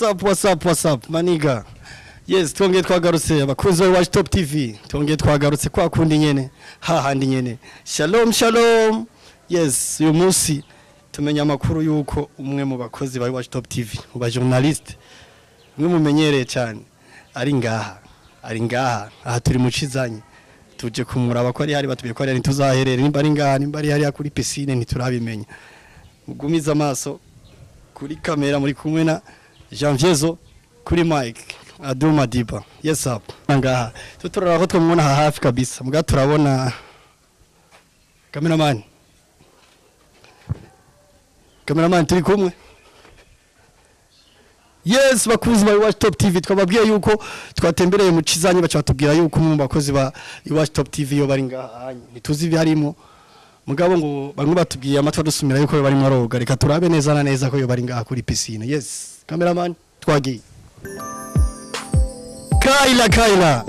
Up, what's up, maniga. Yes, twongeye twagarutse abakunzi ba Watch Top TV. Twongeye twagarutse kwa kundi nyene. Ha handi nyene. Shalom, shalom. Yes, uyu munsi tumenya amakuru yuko umwe mu bakozi ba Watch Top TV, mu ba journalist, umwe mumenyereye cyane ari ngaha. Ari ngaha. Aha turi mu cizanye. Tuje kumuraba ko ari hari batubiye ko ari ntituzaherere nimba ari ngaha nimba ari hari kuri piscine ntiturabimenya. Mugumiza amaso kuri kamera muri kumwe na Janviezo kuri Mike Aduma Diba yes up ngaha. Tuturara ko twamubona aha hafi kabisa. Muga turabona cameraman. Cameraman turi kumwe? Yes bakuzi ba Watch Top TV twababwiye yuko twatembereye mu cizanye bacha batubwira yuko mu bakozi ba Watch Top TV yo bari ngaha. Nituzi byarimo mugabo ngo bamwe batubwiye amatwa dusumira yuko yo bari maroga reka turabe neza na neza ko yo bari ngaha kuri piscine yes. Cameraman twagiye Kaila Kaila.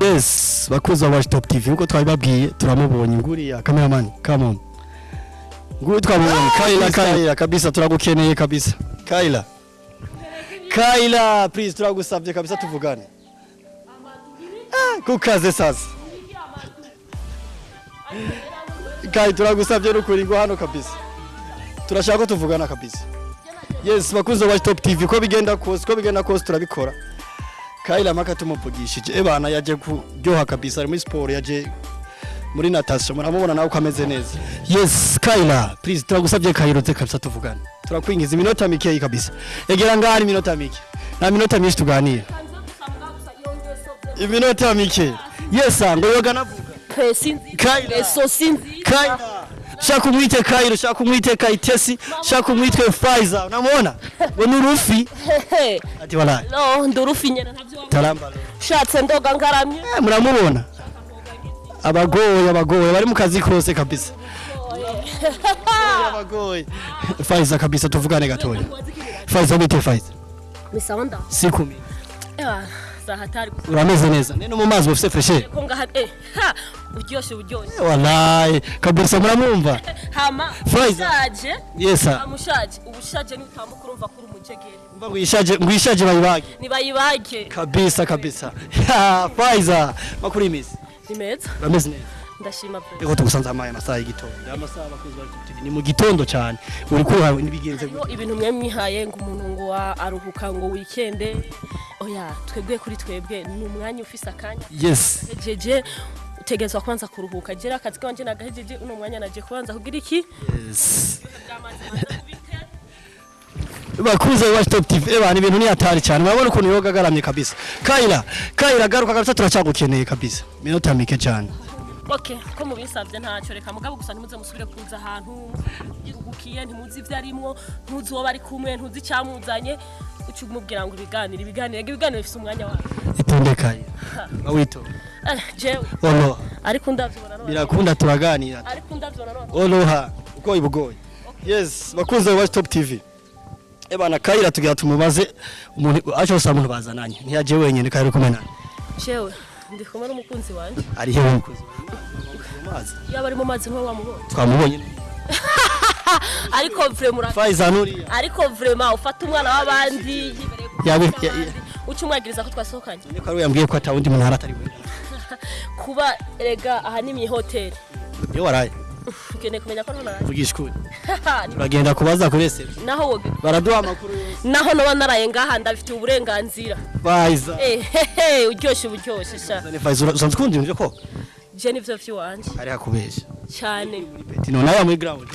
Yes, bakuza Watch Top TV uko twabibabwiye turamubonye nguriya cameraman. Come on. Nguri twamubonye Kaila Kaila kabisa turagukeneye kabisa. Kaila. Kaila please turagusabye kabisa tuvugane. Ah, kukaze sasa. Kai turagusabye n'ukuri ngo hano kabisa. Turashaka ko tuvugana kabisa. Yes, bakunze Watch Top TV ko bigenda kose ko bigenda kose turabikora. Kaila maka tumuvugishije ebana yaje kuryoha kabisa muri sport yaje muri natation muramubona nawe uko ameze neza. Yes Kaila please turagusabye kayirutse kabisa tuvugane. Turakwingiza iminota mikeyi kabisa. Egera ngani iminota mike. Nta minota myinshi tuganira. Iminota mike. Yes ngo yoga navuga Kaila. Eso sinzi. Kaila. Shaka umwite Kaila shaka umwite Kayitesi shaka umwite Faiza unamwona ngo ni urufi Hehe. ati wala No, ndurufi nyene. Ntavyo. taramba. Shatse ndoga ngaramye. Eh, muramubona. Abagoye abagoye. Bari mu kazi kose kabisa. Abagoye Faiza kabisa tuvugane gatoya. Faiza bite Faiza. Misonda. sikumi. Hatari. urameze neza. Nene mu mazi ufite freshe eh ha! Uryoshe uryoshe. wallahi. Kabisa muramwumva. Hama Faiza. yesa Amushaje. Ubushaje ni utambuka urumva kuri umujegere. mba ngwishaje ngwishaje bayibage. Nibayibage. kabisa kabisa. Ya, Faiza. Makuri imisi Ni meza. urameze neza Ndashima pe. Ego tugusanze amaye amasaha y'igitondo amasaha abakozi bari TV ni mu gitondo cyane uri kuha nibigenze Hariho ibintu mwe mwihaye ngo umuntu ngo aruhuka ngo weekende. Oya, twebwe kuri twebwe ni umwanya ufise akanya. yes Jeje utegezwa kwanza kuruhuka. Jera akazi kanje nagahejeje uno mwanya naje kubanza kugira iki? yes bakuze wa Top TV eba ni ibintu ni hatari cyane. Murabona ukuntu yoga agaramye kabisa. Kaila Kaila garuka kabisa turacyagukeneye kabisa. Minota mike cyane. Okay, ko mubisabye ntacyo. Reka mugabo gusa ntimuze musubire kuza ahantu. Iruhukiye ntimuzi ibyo arimwo ntuzi uwo bari kumwe ntuzi icyamuzanye. Uca umubwira ngo ibiganiro ibiganiro ibiganiro bifite umwanya wawe itonde Kaila bawito Eh, jewe. Olo ariko ndavyibona none birakunda turaganira. Ariko ndavyibona none oloha uko ibugoye yes bakuze wa Top TV ebana Kaila tugira tumubaze umuntu acho sa umuntu bazananye. Ntiyaje wenyine Kaila uri kumwe nani jewe ndi kumwe n'umukunzi wanje. Ari hehe umukozi mazi yaba ari mu mazi ni we wamubonye. Twamubonye. Ariko vraiment Faiza nuriya ariko vraiment ufata umwana w'abandi. Yawe- w'abandi, ya- ya- uca umwagiriza ko twasohokanye? Niko ari yambwiye ko atawundi muntu hari atari we. Kuba erega aha ni mw'ihoteli iyo waraye. Ukeneye kumenya ko ntonaraye vugisha ukuri uragenda kubaza kuri ese naho woge baraduha amakuru. Yose naho noba naraye ngaha ndabifitiye uburenganzira. Faiza. Ehehe uryoshye uburyoshye sha. Zane Faiza. Ura- usanzwe ukunda ibintu byo koga je nivyo vy'iwanje ari hakubeshya cyane. Peti none aya muri ground.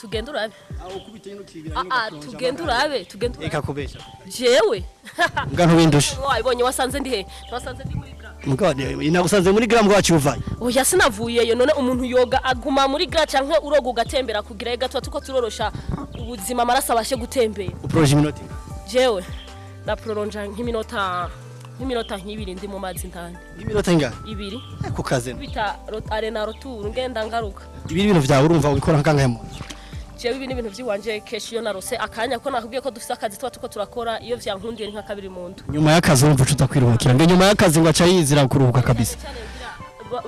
Tugende urabe. Aho ukubita ino kigira Ah, ah, tugende urabe tugende urabe. eka kubeshya jewe. Mbwa ntubindushe wabibonye wasanze ndi he? Wasanze ndi muri gra mbwa inagusanze muri gram wacu uvaye oya sinavuyeyo none umuntu yoga aguma muri gra canke uroga ugatembera kugira ega tuba tuko turorosha ubuzima amaraso abashe gutembera. Uproje iminota jewe na proronja nk'iminota nk'iminota nk'ibiri ndi mu mazi ndani. Iminota ingana? Ibiri. Ku kazi. Bita arena roturu ngenda ngaruka. Ibi bintu vyawe urumva ubikora nkangahe mu jewe ibi ni ibintu by'iwanje kenshi iyo narose akanya ko nakubwiye ko dufite akazi tuba tuko turakora iyo vyankundiye ni nka kabiri mu ndu nyuma y'akazi wumva ucuza kwiruhukira ngo nyuma y'akazi ngo aca yizira kuruhuka kabisa.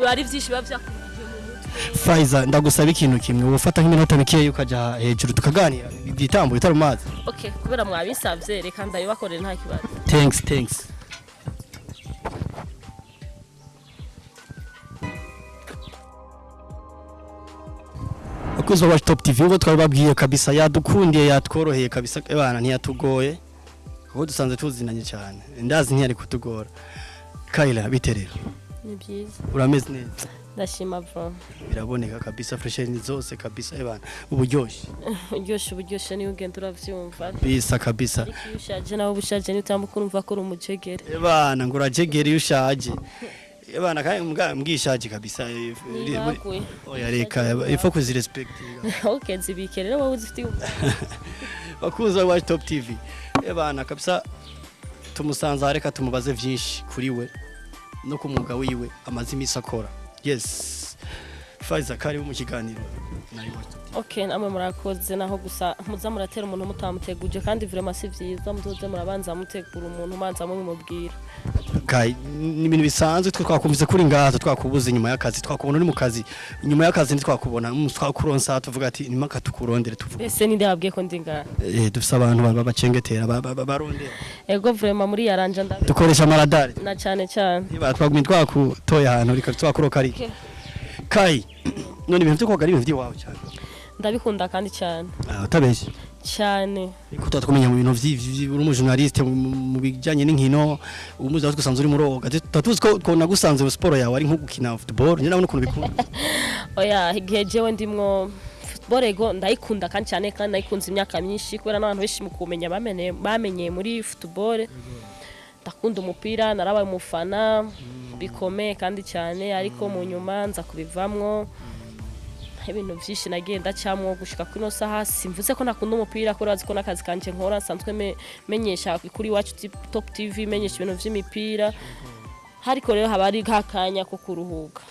Ari byinshi biba byakurikije mu mutwe. Faiza ndagusaba ikintu kimwe. Ufata nk'iminota mikeya ukaja hejuru tukaganira. Igitambo bitari mazi. Okay kubera mwabinsavye reka ndabibakorere nta kibazo. Thanks thanks. Abakozi ba Watch Top TV ngo twababwiye kabisa yadukundiye yatworoheye kabisa bana ntiyatugoye kuko dusanze tuzinanye cyane. Ndazi ntiyari kutugora Kaila biterera. Ni byiza. Urameze neza. Ndashima bro. Biraboneka kabisa fresher ni zose kabisa ebana. Uburyoshye. Uryoshe uburyoshye niyo ugenda uravyumva bisa kabisa. Iyo ushaje nawe ubushaje niyo utambuka urumva ko uri umujegere. Ebana ngo urajegera iyo ushaje. ebana kandi mbwishaje kabisa eh, oya reka ifo kuzirespektinga okay zibike rero wowe uzifitiye bakuzi wa Watch Top TV ebana kabisa tumusanze reka tumubaze vyinshi kuri we no ku mwuga wiwe amaze imisi akora yes. Faiza kari mu kiganiro okay namwe murakoze naho gusa muza muratera umuntu mutamuteguje kandi vraiment si vyiza muzoze murabanza mutegura umuntu manza mubimubwira ni ibintu bisanzwe twe twakumvise kuri ngaha twakubuze inyuma y'akazi. Twakubona uri mu kazi. Inyuma y'akazi ntitwakubona mm, twakuronsa tuvuga ati nimaka tukurondere tuvuga mbese ninde yabwiye ko ndi ngaha? Eh dufise abantu ba- bacengetera ba- ba- ba- barondera. Ego vraiment muri yaranja ndabi dukoresha amaradari. Na cyane cyane twagumye twakutoye ahantu reka twakuroka ari. Okay. kai none ibintu byo koga ari ibintu by'iwawe cyane. Ndabikunda kandi cyane. Ah utabeshye? Cyane. Ariko tuba twamenya mu bintu vyi- uri umujournaliste mu- bijyanye n'inkino umuzi aho twasanze uri muroga tuba tuzi ko nagusanze mu siporo yawe ari nko gukina football njye nabona ukuntu bikunda. Oya igihe jewe ndimwo football ego ndayikunda kandi cyane kandi nayikunze imyaka myinshi kubera n'abantu benshi mu kumenya bamenye muri football. Ndakunda umupira narabaye umufana bikomeye kandi cyane ariko mu nyuma nza kubivamwo. Ibintu byinshi nagiye ndacamwo gushika kuri ino saha. Simvuze ko nakunda umupira kubera ko n'akazi kanje nkora. Nsanzwe me- menyesha kuri iwacu Ti- top tv menyesha ibintu by'imipira. Ariko rero haba ari nk'akanya ko kuruhuka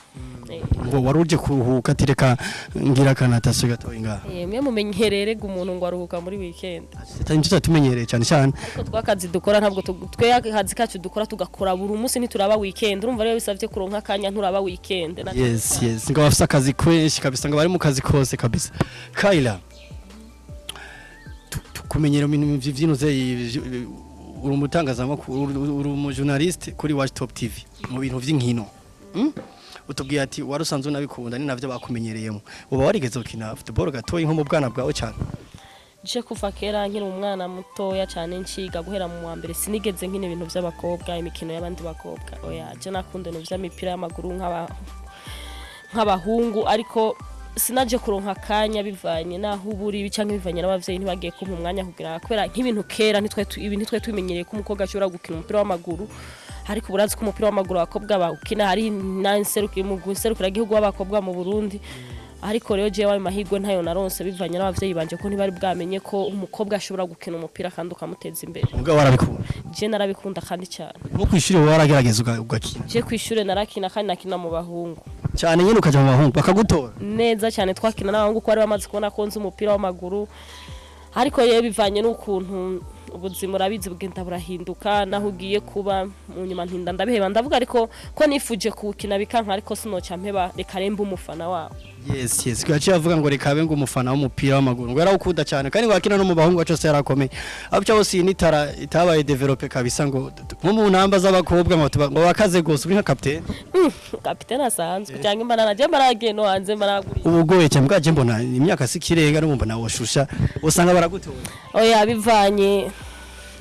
Eh. ngo wari uje kuruhuka ati reka ngira akanatasiyo gatoya ngaha Eh, mwe mumenyerere ngo umuntu ngo aruhuka muri tutari ni cyo tumenyereye cyane cyane ariko twakazi dukora ntabwo twe akazi kacu dukora tugakora buri munsi ntituraba weekend urumva rero bisabye kuronka akanya nturaba weekend Na- yes yes ngo bafite akazi kenshi kabisa ngo bari mu kazi kose kabisa Kaila tu- tukumenyera mu bintu vy'inuze uri umutangazamakuru uri- umujournaliste kuri Watch Top TV mu bintu vy'inkino. Mm? utubwiye ati wari usanzwe unabikunda ni navyo bakumenyereyemo. Uba warigeze gukina football gatoya nko mu bwana bwawe cyane? Je kuva kera nkiri umwana mutoya cyane nshiga guhera mu wa mbere sinigeze nkina ibintu by'abakobwa imikino y'abandi bakobwa. Oya je nakunda ibintu by'imipira y'amaguru nk'aba nk'abahungu ariko sinaje kuronka akanya bivanye naho uba uri cyangwa bivanye n'abavyeyi ntibagiye kumpa umwanya kugira kubera nk'ibintu kera ntitwe tu- ibi ntitwe tubimenyereye ko umukobwa ashobora gukina umupira w'amaguru ariko burazi ko umupira w'amaguru abakobwa bawukina hari igihugu w'abakobwa mu Burundi ariko rero jewe ayo mahirwe ntayo naronse bivanye n'abavyeyi banje ko ntibari bwamenye ko umukobwa ashobora gukina umupira kandi ukamuteza imbere. Mugabo warabikunda? Je narabikunda kandi cyane. Nko kwishuri wowe waragerageza uga- ugakina? Je kw'ishure narakina kandi nakina mu bahungu. Cyane nyine ukaja mu bahungu bakagutora. Neza cyane twakina n'abahungu ko bari bamaze kubona ko nzi umupira w'amaguru. Ariko rero bivanye n'ukuntu ubuzima urabizi bugenda burahinduka naho ugiye kuba mu nyuma ntinda ndabiheba. Ndavuga ariko ko nifuje kuwukina bikanka ariko sinoca mpeba reka rembe umufana wawo yes yes. Gaciye avuga ngo reka abe ngo umufana w'umupira w'amaguru. Ngo yarawukunda cyane kandi ngo akina no mu bahungu wacu yarakomeye. Abica bose iyi nitara itabaye develope kabisa ngo nko mu ntamba z'abakobwa ngo bakaze gose. Uri nka kapitene kapitene asanzwe. Cyangwa imbanana je maragiye no hanze maraguriye ubu ugoye cyane bwaje mbona imyaka si kirenga n'ubu mbona woshusha usanga baragutora oya bivanye.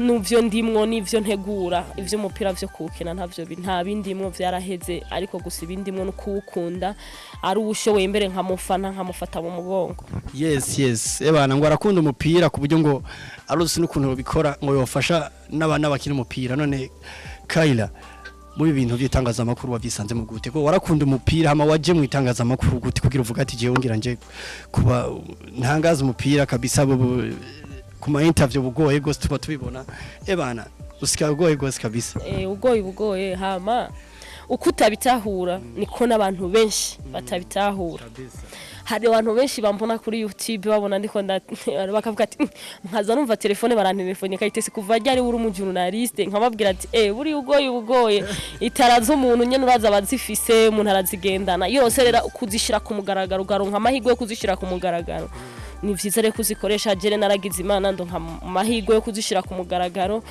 N'ivyo ndimwo n'ivyo ntegura ivyo umupira vyo kuwukina ntavyo bi- nta bindimwo vyaraheze ariko gusa ibindimwo no kuwukunda ari uwushoboye mbere nkamufana nkamufata mu mugongo. Yes yes. Ebana ngo arakunda umupira ku buryo ngo aruzi n'ukuntu bikora ngo yofasha n'abana bakina umupira. None Kaila muri bintu by'itangazamakuru wabyisanzemo gute? Ko warakunda umupira hama waje mu itangazamakuru gute kugira uvuga ati jewe ngira nje kuba ntangaza umupira kabisa ku ma interview bugoye gose tuba tubibona. Ebana usika bugoye gose kabisa. Eh, ugoye ugoye hama uko utabitahura niko n'abantu benshi batabitahura. Hari abantu benshi bambona kuri youtube babona ndiko bakavuga ati "Mm, nkaza numva telefone barantelefone kayitesi kuva ryari uri umujurnaliste nkababwira ati eh buri ugoye ugoye itara z'umuntu nyene uraza abazifise umuntu arazigendana yose rero kuzishira ku mugaragaro ugaronka amahirwe yo kuzishira ku mugaragaro. Ni vyiza rero kuzikoresha jere naragize imana ndonka amahirwe yo kuzishira ku mugaragaro.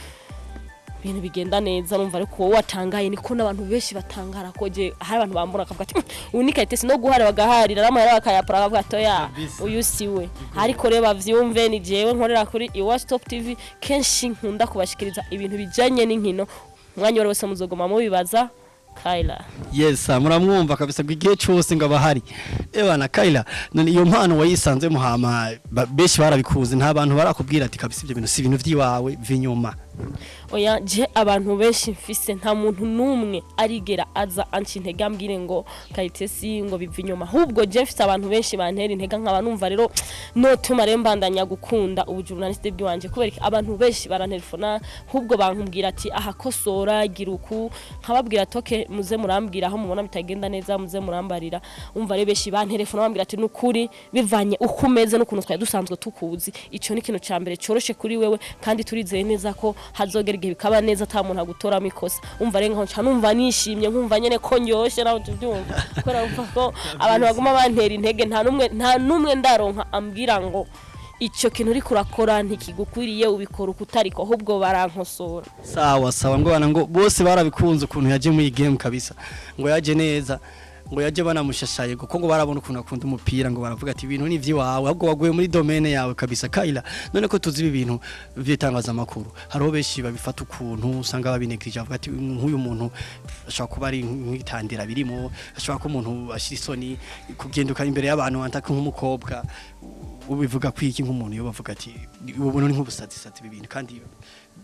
Ibintu bigenda neza numva ariko wowe watangaye niko n'abantu benshi batangara ko je hari abantu bambura akavuga ati uyu ni kayitesi no guhara bagaharira. N'amahera bakayapura bakavuga ati oya uyu si we. Ariko rero bavyumve ni jewe nkorera kuri iwacu top tv kenshi nkunda kubashikiriza ibintu bijanye n'inkino. Umwanya wose muzogoma mubibaza. Kyla yes muramwumva kabisa ngo igihe cyose ngo abahari. Ebana Kayla none iyo mpano wayisanze muhama benshi barabikuze nta bantu barakubwira ati kabisa ibyo bintu si ibintu by'iwawe vinyuma oya je abantu benshi mfise nta muntu n'umwe arigera aza anca intege ambwire ngo kayitesi ngo biva inyuma. Ahubwo je mfise abantu benshi bantera intege nkaba numva rero notuma rero mbandanya gukunda ubujurnaliste bw'iwanje kubera abantu benshi barantelefona ahubwo bankubwira ati aha kosora gira uku. Nkababwira okay muze murambwira aho mubona bitagenda neza muze murambarira. Umva rero benshi bantelefona bambwira ati nukuri bivanye uko umeze n'ukuntu twari dusanzwe tukuzi. Ico ni ikintu ca mbere coroshe kuri wewe kandi turizeye neza ko hazogera igihe bikaba neza ata muntu agutoramo ikosa. Umva rero nkaho numva nishimye nkumva nyene ko ndyoshe nawe tubyumva kubera ko abantu baguma bantera intege nta numwe nta numwe ndaronka ambwira ngo ico kintu uriko urakora ntikigukwiriye ubikora uko utariko ahubwo barankosora. Sawa sawa. Ngo bose barabikunze ukuntu yaje muri iyi game kabisa. Ngo yaje neza. Ngo yaje banamushashaye kuko ngo barabona ukuntu akunda umupira ngo baravuga ati ibintu ni iby'iwawe ahubwo waguye muri domaine yawe kabisa Kayla none ko tuzi ibi bintu by'itangazamakuru hariho benshi babifata ukuntu usanga babinegirije bavuga ati nk'uyu muntu ashobora kuba ari nk'itandira birimo ashobora kuba umuntu ashyira isoni kugenduka imbere y'abantu wantaka nk'umukobwa. Ubivuga kwiki nk'umuntu iyo bavuga ati ubu ni nk'ubusatsi ibi bintu kandi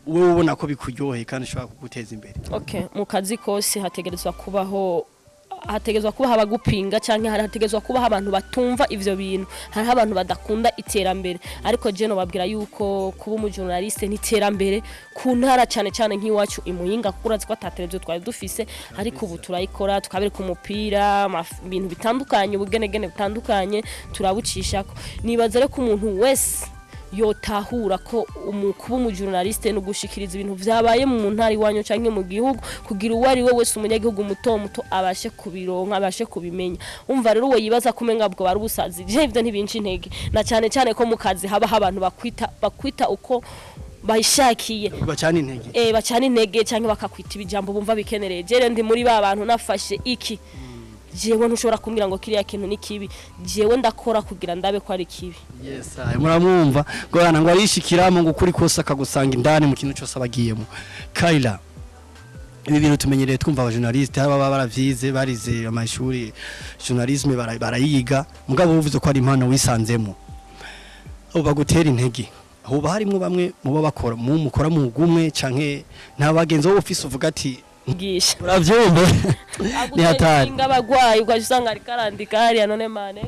wowe ubona ko bikuryoheye kandi ushobora kuguteza imbere. Mu kazi kose hategerezwa kubaho hategezwa kuba abagupinga cyangwa hategezwa kuba abantu batumva ivyo bintu hariho abantu badakunda iterambere. Ariko je no babwira yuko kuba umujurnaliste ni iterambere ku ntara cyane cyane nk'iwacu imuyinga kuko urazi ko ata televiziyo twari dufise ariko ubu turayikora tukabereka umupira ibintu bitandukanye ubugenegene butandukanye turabucishako. Nibaza ko umuntu wese yotahura ko kuba umujurnaliste no gushikiriza ibintu vyabaye mu ntara iwanyu canke mu gihugu kugira uwo ari we wese umunyagihugu muto muto abashe kubironka abashe kubimenya. Umva rero uwo yibaza ko umenga bwo bari ubusazi. Je ivyo ntibinca intege. Na cyane cyane ko mu kazi habaho abantu bakwita bakwita uko bayishakiye. Bacana intege. Eh bacana intege cyangwa bakakwita ibijambo bumva bikenereye jere ndi muri ba bantu nafashe iki? Jewe ntushobora kumbwira ngo kiriya kintu ni kibi. Jewe ndakora kugira ndabe ko ari kibi. Yes muramwumva. Ngo bana ngo arishikiramo ngo ukuri kose akagusanga indani mu kintu cyose abagiyemo. Kayla ibi bintu tumenyereye twumva abajournaliste baba baravyize barize amashuri journalisme bara- barayiga. Mugabo uvuze ko ari impano wisanzemo. Abo bagutera intege. Hoba harimwo bamwe muba bakora mu mukora mu gumwe canke nta bagenzi bo ufise uvuga ati gisha uravyumva ni hatari. abagwayi ugaje usanga ariko arandika hariya none mane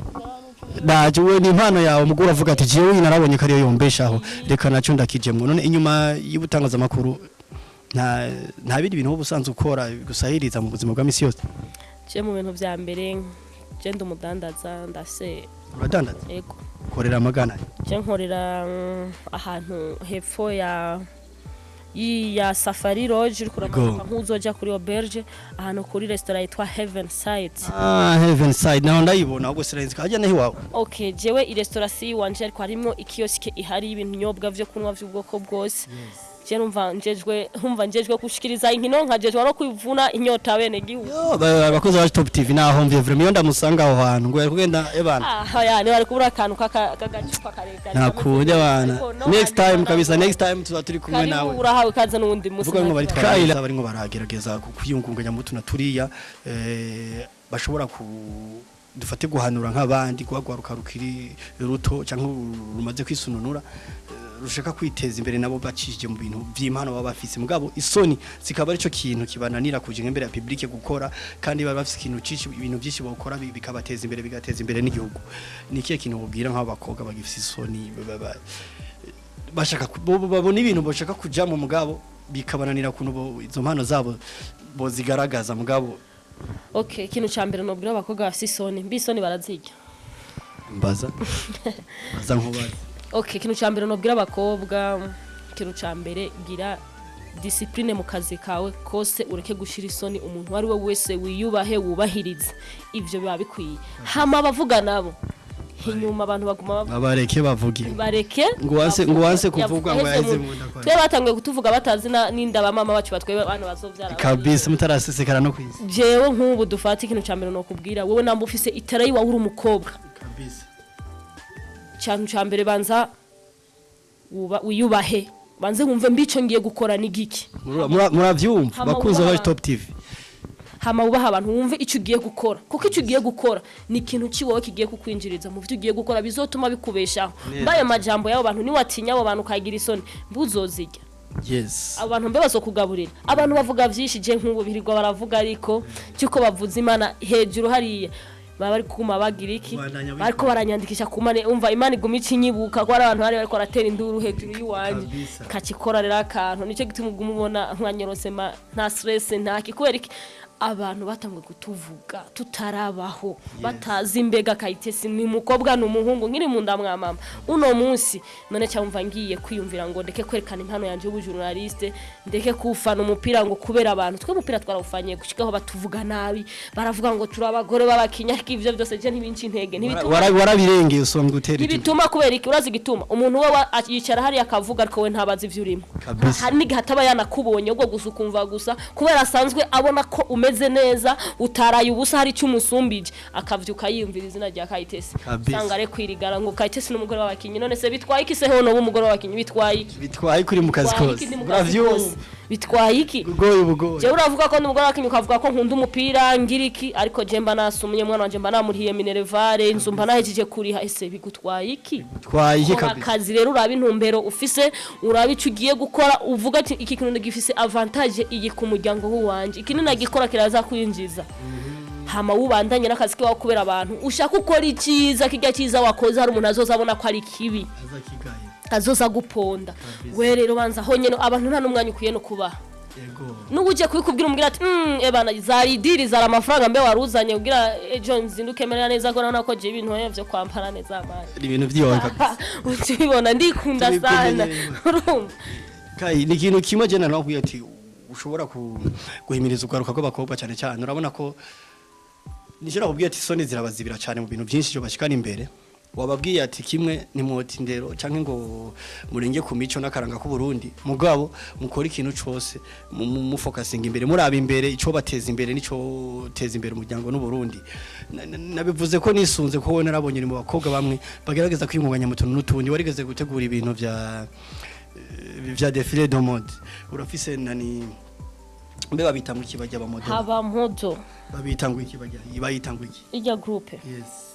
Naje we ni impano yawe. Mugura avuga ati jewe narabonye ko ariyo yombeshaho reka naco ndakijemwo none inyuma y'ubutangazamakuru nta nta bindi bintu wowe usanzwe ukora gusahiriza mu buzima bwa misi yose? Je mu bintu vya mbere je ndi umudandaza ndase. Uradandaza? Ego ukorera amagana. Je nkorera mm, ahantu hepfo ya ya safari lodge uri kuramanuka nk'uzoja kuri auberge ahantu kuri restaurant yitwa heaven side ah heaven side naho ndayibona ahubwo sirenze kajya naho iwawe. Okay jewe i restaurant si wanje ariko harimo ikiyosike ihari ibinyobwa vyo kunywa vy'ubwoko bwose. Je numva njejwe humva njejwe gushikiriza inkino nkajejwe no kwivuna inyota bene gihugu. Abakozi ba top tv naho mvye vraiment ndamusanga aho hantu ngo yari kugenda ebana Ah, ya ni bari kubura akantu k'agacupa karekare nakunde bana. Next time kabisa next time tuba turi kumwe nawe. urahawe ikaze n'uwundi musi vuga ngo bari ntakibazo. twaragerageza barimo baragerageza kwiyungunganya mu tuna turiya eh, bashobora ku dufate guhanura nk'abandi guhagwaruka rukiri ruto cyangwa rumaze kwisununura eh, rushaka kwiteza imbere nabo bacishije mu bintu vy'impano baba bafise. Mugabo isoni zikaba arico kintu kibananira kuja imbere ya public gukora kandi baba bafise ikintu cici ibintu byinshi bakora bi- bikabateza imbere bigateza imbere n'igihugu. Ni ikihe kintu bubwira nk'abo bakobwa bagifise isoni ba- ba- bashaka babona ibintu bashaka kuja mu mugabo bikabananira kuntu bo- izo mpano zabo bozigaragaza mugabo okay ikintu ca mbere nobwira abakobwa bafise isoni mbi isoni barazirya. Mbaza? Mbaza nkubaza okay ikintu cya mbere nobwira abakobwa. Ikintu cya mbere gira disipurine mu kazi kawe kose ureke gushyira isoni umuntu uwo ari we wese wiyubahe wubahirize. Ibyo biba bikwiye. Hama abavuga nabo. Inyuma abantu baguma babareke bavuge. Bareke Ngo wanse- ngo wanse kuvuga ngo Yaheze yaheze mu- mu nda kwa- twe batangiye kutuvuga batazi n'inda bamama bacu batwebe abana bazobyara kabisa mutarasesekara no kwisi jewe nk'ubu dufata ikintu cya mbere nokubwira wowe namba ufise itara yiwawe uri umukobwa. Kabisa. Cyane cya mbere banza wiyubahe. Banze wumve mbico ngiye gukora ni giki? Mura- mura- muravyumva. Bakunze wa top tv hama wubaha abantu wumve icyo ugiye gukora. Kuko icyo ugiye gukora ni ikintu kiwowe kigiye kukwinjiriza mu byo ugiye gukora bizotuma bikubeshaho. Mbaye majambo y'abo bantu niwatinya abo bantu ukagira isoni. Mbuzozirya yes. Abo bantu mbe bazokugaburira. Abantu bavuga byinshi je nk'ubu birirwa baravuga ariko cyuko bavuze imana hejuru hariya. Baba bari kuguma bagira iki? Bariko baranyandikisha ku mane. Umva imana iguma icinyibuka ko ari abantu bari bariko baratera induru hejuru y'iwanjye kakikora rero akantu. Nicyo gituma uguma ubona nkanyorose nta stress ntaki kubera iki? Abantu batanguye kutuvuga tutarabaho. Batazi imbega kayitesi ni umukobwa ni umuhungu nkiri mu nda mwa mama. Uno munsi none cyamva ngiye kwiyumvira ngo ndeke kwerekana impano yanjye y'ubujurnaliste ndeke kufana umupira ngo kubera abantu twe umupira twarawufanye gushikaho batuvuga nabi baravuga ngo turi abagore b'abakinya ariko ivyo byose je ntibinci intege warabirengeye usonga utera ntibituma kubera iki? Urazi igituma? Umuntu we yicara hariya akavuga ariko we ntabazi ivyo urimo. Hari n'igihe ataba yanakubonye ubwo gusa ukumva gusa kubera asanzwe abona ko umeze neza utaraye ubusa hari icyo umusumbije. Akavyuka yiyumvira izina rya kayitesi. Usanga ari kwirigara ngo kayitesi n'umugore w'abakinyi none se bitwaye iki se? Hono w'umugore w'abakinyi bitwaye iki? Bitwaye kuri mu kazi kose. Kose? bitwaye iki? Ugoye ubugoye jewe uravuga ko ndi umugore w'abakinyi ukavuga ko nkunda umupira ngira iki? Ariko je mba nasumye umwana wanje mba namurihiye minerevare inzu mba nahejeje kuriha ese bigutwaye iki? Bitwaye iki kabisa? akazi rero uraba intumbero ufise uraba icyo ugiye gukora uvuga iki kintu gifise avantage iyi ku muryango w'uwanje. Iki ninagikora kiraza kwinjiza. Hama wubandanye n'akazi kiwawe kubera abantu. Ushaka ukora icyiza kijya cyiza wakoze hari umuntu azoza abona ko ari kibi. Azoza guponda. We rero banza aho nyene abantu nta n'umwanya ukwiye no kubaha. N'ubu ugiye kubikubwira umubwira ati mm, ebana zari idiri zari amafaranga mbe waruzanye. Ubwira ejo nzinduke merera neza ko nabona ko je ibintu vyo kwambara neza amani ni ibintu by'iwawe kabisa ukibona ndikunda sana. urumva. Ni ikintu kimwe je narakubwiye ati ushobora guhimiriza ugaruka rw'abakobwa cyane cyane urabona ko nishobora kubwira ati isoni zirabazibira cyane mu bintu byinshi byo bashikana imbere. Wababwiye ati kimwe ni mwoti ndero canke ngo murenge ku mico n'akaranga k'u Burundi mugabo mukora ikintu mu- mufokasinga imbere muraba imbere ico bateza imbere nico teza imbere umuryango n'u Burundi Na- na- nabivuze ko nisunze ko wowe narabonye mu bakobwa bamwe bagerageza kwingunganya mu tuntu n'utundi warigeze gutegura ibintu eh, vya défilé de mode urafise nani mbe babita ngo iki bajya abamodeli haba mpozo babita ngo iki bajya bayita ngo iki ijya groupe. Yes.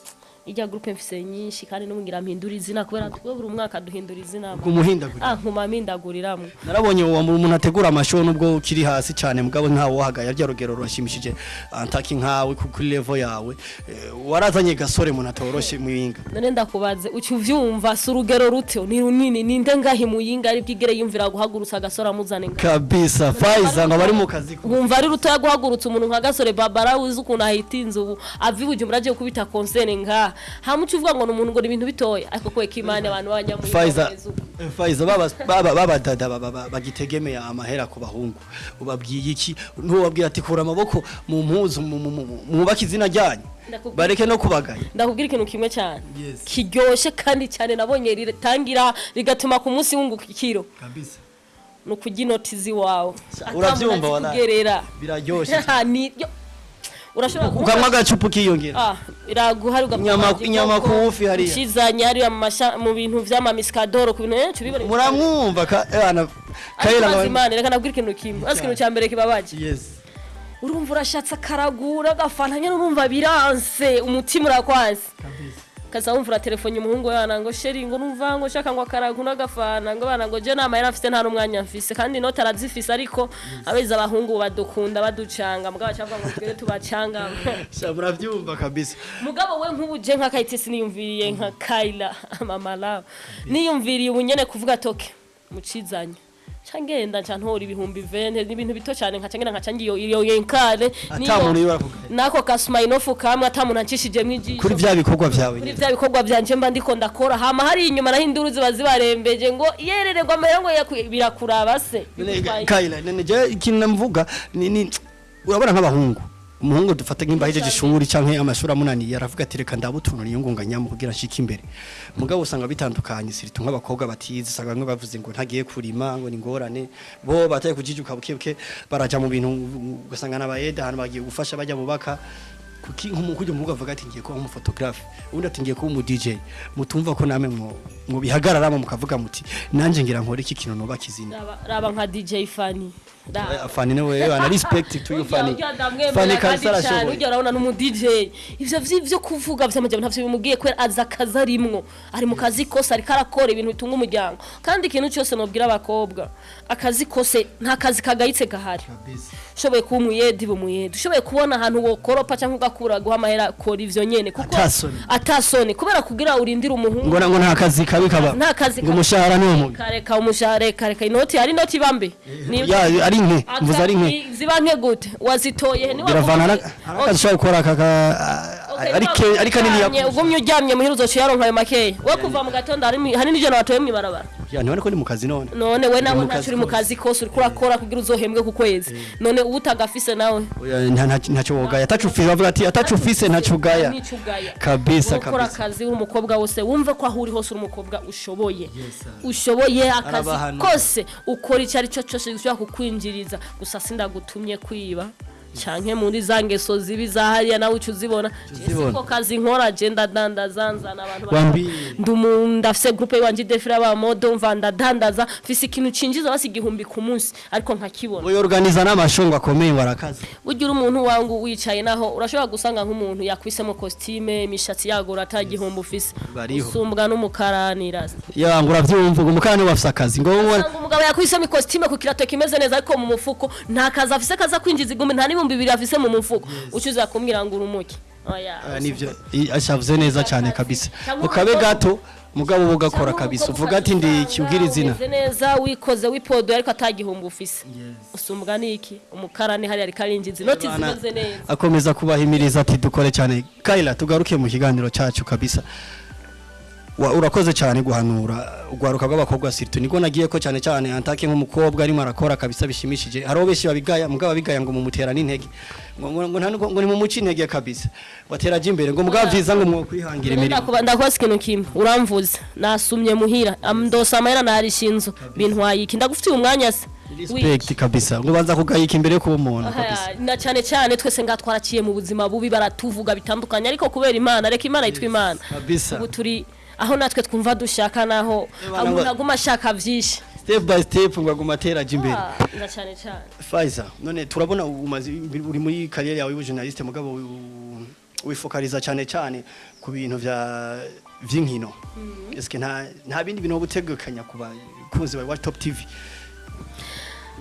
Ijya groupe mfise nyinshi kandi n'ubungira mpindura izina kubera twe buri mwaka duhindura izina. Kumuhindagurira. Ah nkuma mpindaguriramwe narabonye uwo muntu ategura amashow nubwo ukiri hasi cyane mugabo ntawe wahagaye rya rugero rurashimishije antaki nkawe ku- kuri level yawe. Eh, warazanye gasore umuntu atoroshe mwinga none ndakubaze uci uvyumva si urugero rute ni runini ninde ngahi muyinga ari bwigere yumvira guhagurutsa agasore amuzane kabisa faiza ngo bari mu kazi ko wumva ari rutoya guhagurutsa umuntu nka gasore babara wize ukuntu ahitinze ubu ava ibujumbura agiye kubita konsene ngaha hamuca uvuga ngo ni umuntu ngo ni ibintu bitoya? Ariko kweka imana abantu b'abanyamuyinga Faiza bameze uko. Faiza baba baba baba dada baba- baba- bagitegemeye amahera ku bahungu. Ubabwiye iki? Ntuwabwira ati kura amaboko mu mpuzu mwubake izina ryanyu. Bareke no kubagaya. Ndakubwira ikintu kimwe cyane. Kiryoshye kandi cyane nabonye ritangira rigatuma ku munsi wunguka ikiro. Ni ukujya inoti z'iwawe Urabyumva, biraryoshye urashobora ukanywa agacupa ukiyongera. Ah, iraguhari Inyama- inyama ku wufi hariya. ukizanye hariya mu bintu vy'amamisikadoro ku bintu henshi bibone muramwumva eh, kayira imana reka nabwira ikintu kimwe. Azi ikintu cya mbere kibabaje. Yes. Urumva urashatse akaragura agafanta nyine urumva biranse umutima urakwanse kabisa kaza wumva uratelefone umuhungu wana ngo sheri ngo numva ngo shaka ngo akaragu n'agafana. Ngo bana ngo je nta mahera mfise nta n'umwanya mfise kandi inoti arazifise ariko abeza abahungu badukunda baducanga. Mugabo bacavuga ngo twere tubacanga. Sha murabyumva kabisa. Mugabo we nk'ubu je nka kayitesi niyumviriye nka kayila mama lawe niyumviriye ubu nyene kuvuga toke mucizanye. Nca ngenda nca ntora ibihumbi vente ni ibintu bito cyane nkaca ngenda nkaca ngiyo iyo yenkare nako kasumayinofu kamwe ata muntu ancishijemo ijisho. Kuri vya bikorwa vyawe kuri vya bikorwa byanje mba ndiko ndakora. Hama hari inyuma naho induru ziba zibarembeje ngo yerererwa amahera ngo birakuraba se? None, Kayila none je ikintu ni urabona nk'abahungu. Umuhungu dufata nk'imba hejeje ishuri canke amashuri amunaniye aravuga ati reka ndabutunura iyo ngunganyamo kugira nshike imbere. Mugabo usanga bitandukanye siritu nk'abakobwa batize usanga bamwe bavuze ngo ntagiye kurima ngo ni ngorane. Bo bataye kujijuka bukebuke baraja mu bintu ugasanga n'abayeda ahantu bagiye gufasha bajya bubaka. Kuki nk'umukujya umuvuga avuga ati ngiye kuba nk'umufotographe ubundi ati ngiye kuba umu DJ mutumva ko namwe mu mu bihagararamo mukavuga muti nanje ngira nkore iki kintu nubaka izina Raba- nka DJ Fanny. Raba. Fani nawe ana respect to you Fani. Fani cyane arashoboye. urya urabona n'umu DJ ivyo vyo kuvuga vy'amajyambere ntavyo bimubwiye kubera azi akazi arimwo ari mu kazi kose ariko arakora ibintu bitunga umuryango kandi ikintu cyose nobwira abakobwa akazi kose nta kazi kagayitse gahari ushoboye kuba umuyedi bumuyedi ushoboye kubona ahantu wokoropa cyangwa ugakura guha amahera kora ivyo nyene kuko Atasoni. kubera kugira urindire umuhungu Ngo ngo nta kazi kabi kaba. nta kazi Ngo umushahara ni umubi. kareka umushahara reka reka inoti hari inoti bambe ari nke, mvuze ari nke. Ziba nke gute wazitoye Biravana na akazi ushobora gukora ari kanini ya ya. ugumye uryamye muhira uzoca yaronka ayo makeya we kuva mu gatondo hari n'ijana watoye mu ibarabara. Ya ntibone ko ni mu kazi none. none we nawe uri mu kazi kose uriko urakora kugira uzohembwe ku kwezi. None uba utagafise nawe. Ntacyo wogaya. Atacu ufise bavuga ati atacu ufise ntacyo ugaya. Ugaya. Kabisa ukora kabisa. akazi uri umukobwa wose. Wumve ko aho uri hose uri umukobwa ushoboye. Ushoboye akazi kose ukora icyo ari cyo cyose gishobora kukwinjiriza. Gusa sindagutumye kwiba. Canke muri za ngeso zibi za hariya nawe uca uzibona? Siko kazi nkora je ndadandaza nzana abantu ndafise groupe yanje defira ba modo mva ndadandaza mfise ikintu cinjiza basi igihumbi ku munsi ariko nkakibona Oyo organiza n'amashongo akomeye warakaze. burya uri umuntu wangu wicaye naho urashobora gusanga nk'umuntu yakwisemo costume imishatsi yagura atagihombo ufise. Usumbwa n'umukaranira. Ya ngura vyumva ngo mukane bafise akazi. Ngo umugabo yakwisemo costume ku kirato kimeze neza ariko mu mufuko nta kazi afise kaza kwinjiza igumi nta n'ibihumbi bibiri afise mu mufuko. Ucuza kumbwira ngo oya Ah, nivyo. I- ashavuze neza cyane kabisa. Ukabe gato mugabo uba ugakora kabisa. uvuga ati ndi ikibwira izina. neza wikoze wipodoye ariko atagihombo ufise. Usumbwa n'iki? Umukarani hari ariko arinjiza inoti Bana- zimeze neza. akomeza kubahimiriza ati dukore cyane. Kayla tugaruke mu kiganiro cyacu kabisa. Urakoze cyane guhanura ugwaruka rw'abakobwa sirtu. Niko nagiye ko cyane cyane antake nk'umukobwa arimo arakora kabisa bishimishije. Hari benshi babigaya mugabo babigaya ngo mumutera n'intege. Ngo ngo ngo nta- ngo ni mumuci intege kabisa. Watera aje imbere ngo mugabo vyiza ngo mwokwihangira imirimo. Ndakubaza ikintu kimwe uramvuze. Nasumye muhira. Ndosa amahera narishinzo bintwaye iki ndagufitiye umwanya se. Respect kabisa. Ngo banza kugayika imbere kuba umuntu kabisa. na cyane cyane twese nga twaraciye mu buzima bubi baratuvuga bitandukanye. Ariko kubera imana reka imana yitwa imana. Kabisa. Ubu turi aho natwe twumva dushaka naho umuntu aguma ashaka byinshi. Step by step ngo aguma atera aje imbere. Ah, cyane cyane. Faiza none turabona umaze uri muri kariyeri yawe y'ubujournaliste mugabo wifokaliza cyane cyane ku bintu vya vy'inkino. Eske nta nta bindi bintu ubutegekanya ku bakunzi ba Top TV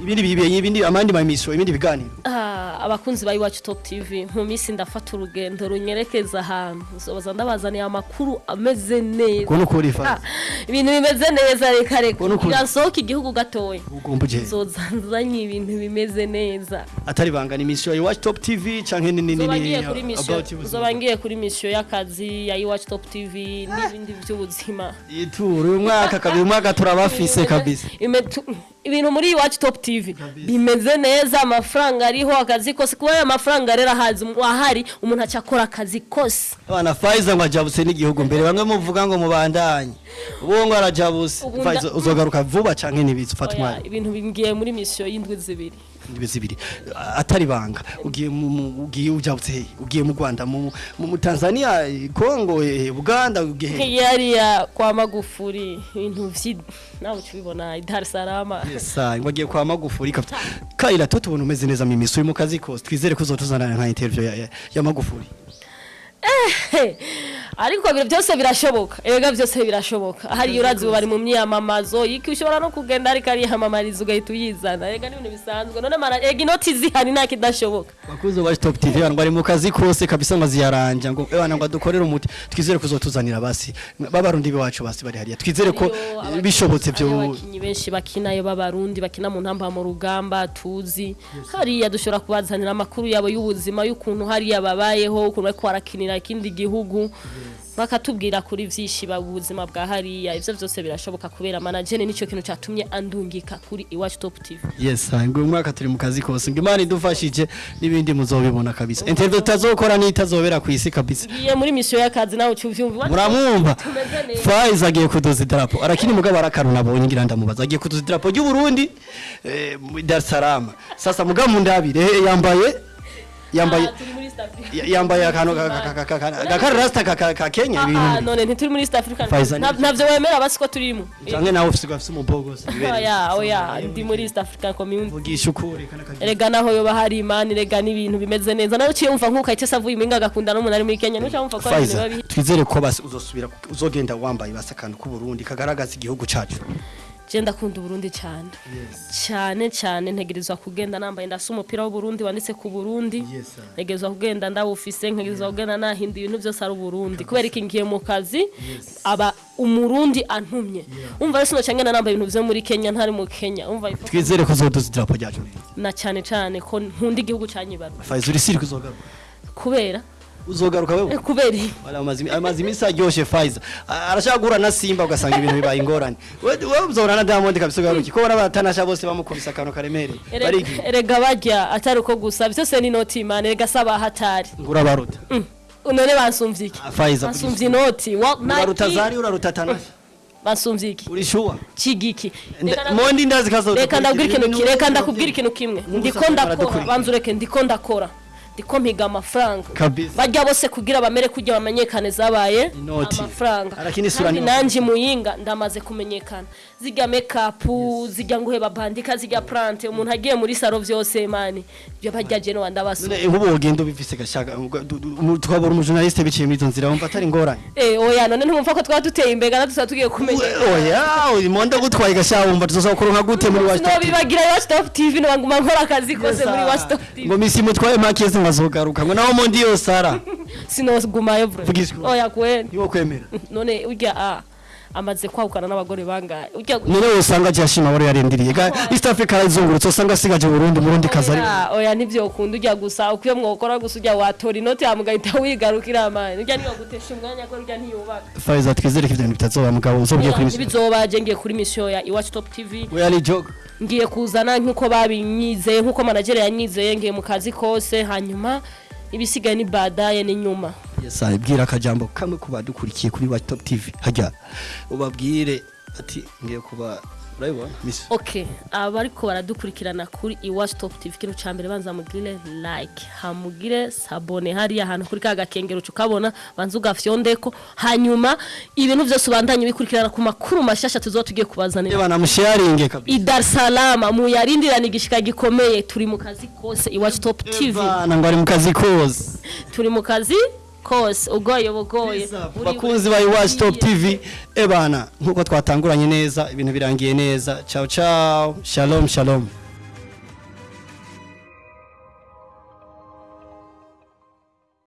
ibindi bibiye ibindi amandi mamisho ibindi biganiro Ah, abakunzi ba iwacu top tv mu minsi ndafata urugendo runyerekeza ahantu. Zobaza ndabazaniye amakuru ameze neza. Kubona uko uri Ah, ibintu bimeze neza reka reka. Birasohoka igihugu gatoya. Ugomba uje zozanzanye ibintu bimeze neza. Atari bangana imisho ya Watch Top TV canke ni ni ni ngiye kuri kuri misiyo y'akazi ya iwacu top tv n'ibindi by'ubuzima. Ituru uyu mwaka kabiri umwaka turabafise kabisa. Ibintu muri iwacu top tv. Bimeze neza amafaranga ariho akazi kose. Kuba aya mafaranga rero ahari umuntu acakora akazi kose. Abana Faiza ngo ajabutse n'igihugu mbere. Bamwe muvuga ngo mubandanye. Ubu ngo Faiza uzogaruka vuba canke nibitse ufata umwanya ibintu bigiye muri misiyo y'indwi zibiri. Indwi zibiri. Atari banga ugiye ugiye ujabutse he ugiye mu Rwanda mu Tanzania Kongo he Uganda ugiye he? Yariya kwa magufuri ibintu vyi nawe ukibibona i Dar es Salaam. Sa ngo agiye kwa Magufuri kabisa Kaila to tubona umeze neza mu misuri mu kazi kose. Twizere ko uzotuzanana nka interview ya, ya, Magufuri ariko byose birashoboka. Erega byose birashoboka. Hariya urazi bari mu myamamazo iki ushobora no kugenda ariko ariyamamariza ugahita uyizana. Erega ni ibintu bisanzwe. None mara erega inoti zihari nta kidashoboka. Bakuze wa top tv abantu bari mu kazi kose kabisa ngo ziyaranja ngo ebana ngo dukorere umuti. Twizere ko uzotuzanira basi. Babarundi biwacu basi bari hariya twizere ko bishobotse byo abakinyi benshi bakinayo b'abarundi bakina mu ntamba mu rugamba tuzi. Hariya dushobora kubazanira amakuru yabo y'ubuzima y'ukuntu hariya babayeho ukuntu bariko barakinira ikindi gihugu. Bakatubwira kuri vyinshi ba ubuzima bwa hariya. Ivyo vyose birashoboka kubera managene nico kintu catumye andungika kuri iwacu top tv yes ngo mwaka turi mu kazi kose. Ngo imana idufashije n'ibindi muzobibona kabisa. Interview tutazokora n'itazobera ku isi kabisa. Ngiye muri misiyo y'akazi nawe uvyumva. Muramwumva. Faiz agiye kudoza idarapo. Arakini mugabo arakaruna abonye ngira ndamubaza agiye kudoza idarapo ry'u Burundi eh, Dar es Salaam. Sasa mugabo mundabire. Eh, yambaye yambaye Ah, yambaye akantu ka- ka- Kenya Ah, ah, ibintu none ntituri muri East Africa. Faiza Nta- ni- ntavyo wemera basi ko turimo canke nawe ufise ugafise umubogose oya oya ndi muri East African Community. Vugisha ukuri erega naho yoba hari imana erega n'ibintu bimeze neza. Nawe uciye wumva nk'uko ahita avuye iminga agakunda n'umuntu ari muri kenya. Nuca wumva ko ari twizere ko uzosubira uzogenda wambaye basi akantu k'u Burundi kagaragaza igihugu cacu je ndakunda uburundi cyane. Cyane cyane ntegerezwa kugenda nambaye ndasa umupira w'uburundi wanditse ku burundi. Ntegerezwa kugenda ndawufise ntegerezwa kugenda nahinda ibintu byose ari uburundi. Kubera iki? Ngiye mu kazi aba umurundi antumye. Umva rero sinoca ngenda nambaye ibintu vyo muri kenya ntari mu kenya. Umva twizere ko uzodoza idarapo ryacu na cyane cyane ko nkunda igihugu canyibaru Faiza uri siri kuzogaruka kubera uzogaruka wewe eh, kubera? Wala amazi amazi imisi aryoshe Faiza. A- arashaka guhura na Simba ugasanga ibintu bibaye ingorane. Wewe uzahura na Diamond kabisa ugaruki ko bona batanasha bose bamukubise akantu karemereye Erega- bariki? erega barya atari uko gusa. Byose ni inoti imana? Erega saba hatari. Ngura baruta. Mm. none bansumvye iki? Ah, Faiza bansumvye inoti wa uraruta zari uraruta tanasha? Bansumvye iki? Uri shuwa kigiki Nda- mondi ndazi kazo reka ndabwira ikintu ki reka ndakubwira ikintu kimwe. Ndiko ndakora. Baradukurikira. banza ureke ndiko ndakora. Ndiko mpiga amafaranga. Bajya bose kugira bamere kujya bamenyekane zabaye amafaranga. Kandi nanje muyinga ndamaze kumenyekana. Zijya makeup zijya nguheba bandika zijya plante umuntu agiye muri saro vyose mani byo bajya je no ndabaso none nk'ubu wogenda ubifise gashaka twabura umujournaliste biciye muri izo nzira wumva atari ingorane eh oya none ntumva ko twaba duteye imbere kandi tuba tugiye kumenya. Oya uyu monde gutwaye gashaka wumva tuzosaba kuronka gute muri wacu sinobibagira iwacu top tv nobaguma nkora akazi kose muri iwacu top tv ngo misi mutwaye makeze nkazogaruka ngo naho mondi yose ara Vugisha ukuri. oya kweli niwo kwemera. None urya a amaze kwahukana n'abagore bangahe none usanga agiye ashima abo yarindiriye. East africa arazungurutse usanga asigaje burundi murundi kazi ari oya nivyo ukunda urya gusa ukwiye mwokora gusa urya watora inoti hama ugahita wigarukira amani urya niyo gutesha umwanya ko urya ntiyubaka. Faiza twizere ko ivyo bintu bitazoba mugabo uzobwiye kuri misi ntibizobaje ngiye kuri misiyo ya iwacu top tv we ari joke ngiye kuzana nk'uko babinyizeye nk'uko managere yanyizeye ngiye mu kazi kose hanyuma ibisigaye ni badaye ni nyuma. Yes bwira akajambo kamwe ku badukurikiye kuri watch top tv. Hajya. Ubabwire ati ngiye kuba okay abariko baradukurikirana kuri iwacu top tv. Ikintu ca mbere banza mugire like hamugire sabone. Hariya ahantu kuri ka gakengero ukabona banza ugafyondeko. Hanyuma ibintu vyose ubandanye bikurikirana ku makuru mashasha tuzoba tugiye kubazanira. Bana musharinge kabisa. I Dar es Salaam muyarindirana igishika gikomeye. Turi mu kazi kose iwacu top tv. bana ngo ari mu kazi kose. Turi mu kazi kose ugoye bugoye bakunzi ba iwacu top tv ebana nk'uko twatanguranye neza ibintu birangiye neza. Ciao ciao. Shalom shalom.